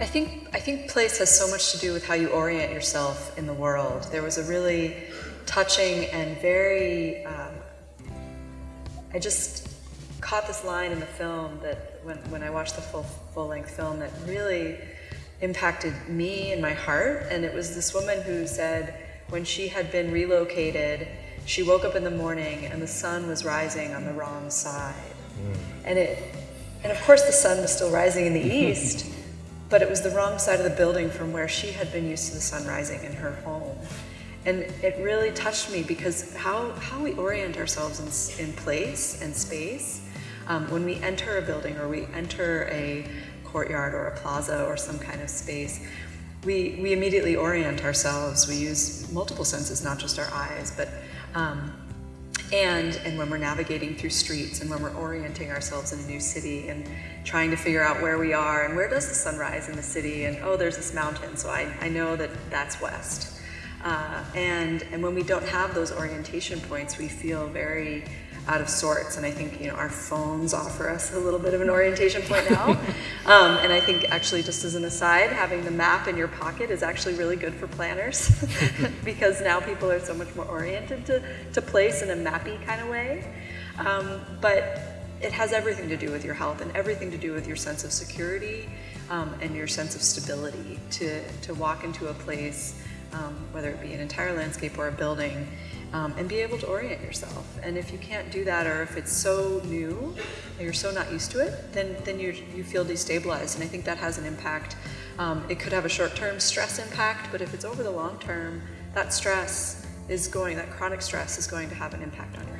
I think I think place has so much to do with how you orient yourself in the world. There was a really touching and very um, I just caught this line in the film that when, when I watched the full full length film that really impacted me and my heart. And it was this woman who said when she had been relocated, she woke up in the morning and the sun was rising on the wrong side. Mm. And it and of course the sun was still rising in the east but it was the wrong side of the building from where she had been used to the sun rising in her home. And it really touched me because how, how we orient ourselves in, in place and space um, when we enter a building or we enter a courtyard or a plaza or some kind of space, we, we immediately orient ourselves. We use multiple senses, not just our eyes, but um, and, and when we're navigating through streets and when we're orienting ourselves in a new city and trying to figure out where we are and where does the sun rise in the city and oh, there's this mountain, so I, I know that that's west. Uh, and, and when we don't have those orientation points, we feel very out of sorts. And I think, you know, our phones offer us a little bit of an orientation point now. um, and I think actually just as an aside, having the map in your pocket is actually really good for planners because now people are so much more oriented to, to place in a mappy kind of way. Um, but it has everything to do with your health and everything to do with your sense of security um, and your sense of stability to, to walk into a place, um, whether it be an entire landscape or a building, um, and be able to orient yourself. And if you can't do that, or if it's so new, and you're so not used to it, then, then you you feel destabilized. And I think that has an impact. Um, it could have a short-term stress impact, but if it's over the long term, that stress is going, that chronic stress is going to have an impact on your